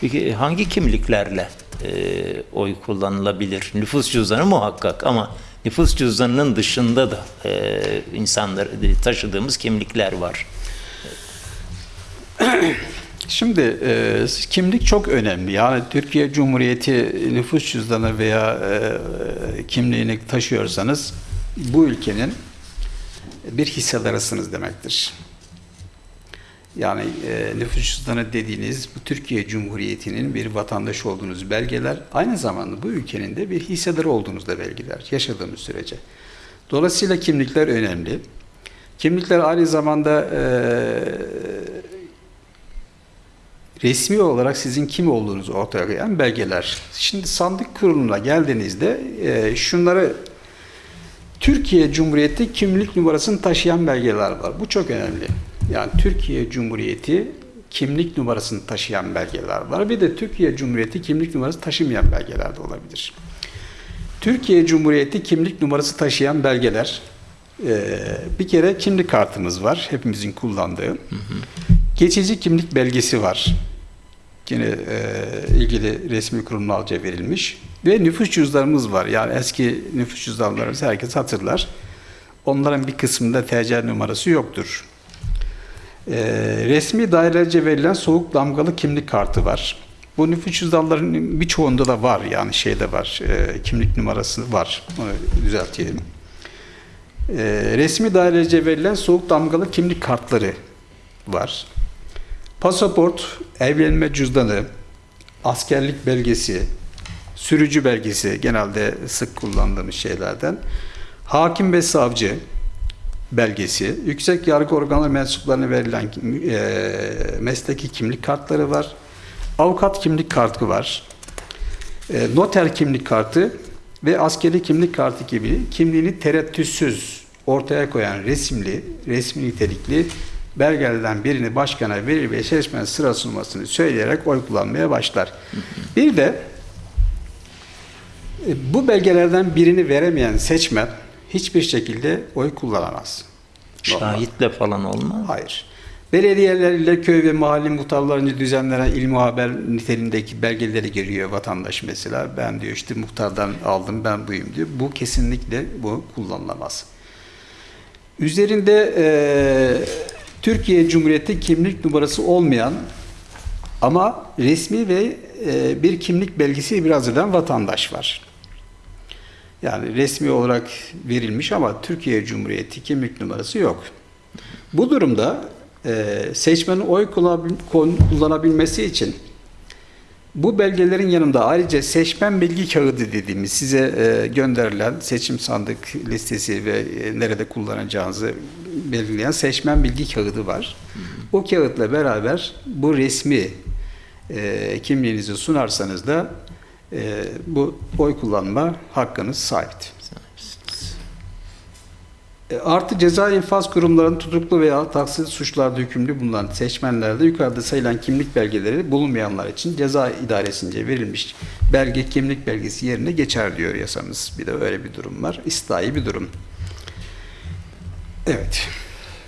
Peki hangi kimliklerle e, oy kullanılabilir? Nüfus cüzdanı muhakkak ama nüfus cüzdanının dışında da e, insanlar taşıdığımız kimlikler var. Şimdi e, kimlik çok önemli. Yani Türkiye Cumhuriyeti nüfus cüzdanı veya e, kimliğini taşıyorsanız bu ülkenin bir hissedarısınız demektir. Yani e, nüfus cüzdanı dediğiniz bu Türkiye Cumhuriyeti'nin bir vatandaşı olduğunuz belgeler aynı zamanda bu ülkenin de bir hissedarı olduğunuz da belgeler yaşadığımız sürece. Dolayısıyla kimlikler önemli. Kimlikler aynı zamanda e, resmi olarak sizin kim olduğunuzu ortaya koyan belgeler. Şimdi sandık kuruluna geldiğinizde e, şunları Türkiye Cumhuriyeti kimlik numarasını taşıyan belgeler var. Bu çok önemli. Yani Türkiye Cumhuriyeti kimlik numarasını taşıyan belgeler var. Bir de Türkiye Cumhuriyeti kimlik numarası taşımayan belgeler de olabilir. Türkiye Cumhuriyeti kimlik numarası taşıyan belgeler e, bir kere kimlik kartımız var. Hepimizin kullandığı. Geçici kimlik belgesi var. Yine e, ilgili resmi kurumlarca verilmiş. Ve nüfus cüzdanımız var. Yani eski nüfus cüzdanlarımızı herkes hatırlar. Onların bir kısmında TC numarası yoktur. E, resmi dairelerce verilen soğuk damgalı kimlik kartı var. Bu nüfus cüzdanlarının birçoğunda da var. Yani şeyde var. E, kimlik numarası var. Onu düzeltelim. E, resmi dairelerce verilen soğuk damgalı kimlik kartları var. Pasaport, evlenme cüzdanı, askerlik belgesi, sürücü belgesi genelde sık kullandığımız şeylerden. Hakim ve savcı belgesi, yüksek yargı organları mensuplarına verilen e, mesleki kimlik kartları var. Avukat kimlik kartı var. E, noter kimlik kartı ve askeri kimlik kartı gibi kimliğini tereddütsüz ortaya koyan resimli, resmi nitelikli belgelerden birini başkana verir ve seçmen sırası numarasını söyleyerek oy kullanmaya başlar. Bir de e, bu belgelerden birini veremeyen seçmen hiçbir şekilde oy kullanamaz. Şahitle falan olmaz. Hayır. Belediyeler ile köy ve mahalle muhtarlarınca düzenlenen il haber niteliğindeki belgeleri giriyor vatandaş mesela. Ben diyor işte muhtardan aldım ben buyum diyor. Bu kesinlikle bu kullanılamaz. Üzerinde e, Türkiye Cumhuriyeti kimlik numarası olmayan ama resmi ve e, bir kimlik belgesi biraz eden vatandaş var. Yani resmi olarak verilmiş ama Türkiye Cumhuriyeti kimlik numarası yok. Bu durumda e, seçmenin oy kullanabilmesi için bu belgelerin yanında ayrıca seçmen bilgi kağıdı dediğimiz size e, gönderilen seçim sandık listesi ve e, nerede kullanacağınızı belirleyen seçmen bilgi kağıdı var. O kağıtla beraber bu resmi kimliğinizi sunarsanız da e, bu oy kullanma hakkınız sahiptir. E, Artı ceza infaz kurumlarının tutuklu veya taksir suçlarda hükümlü bulunan seçmenlerde yukarıda sayılan kimlik belgeleri bulunmayanlar için ceza idaresince verilmiş belge kimlik belgesi yerine geçer diyor yasamız. Bir de öyle bir durum var. İslahi bir durum. Evet.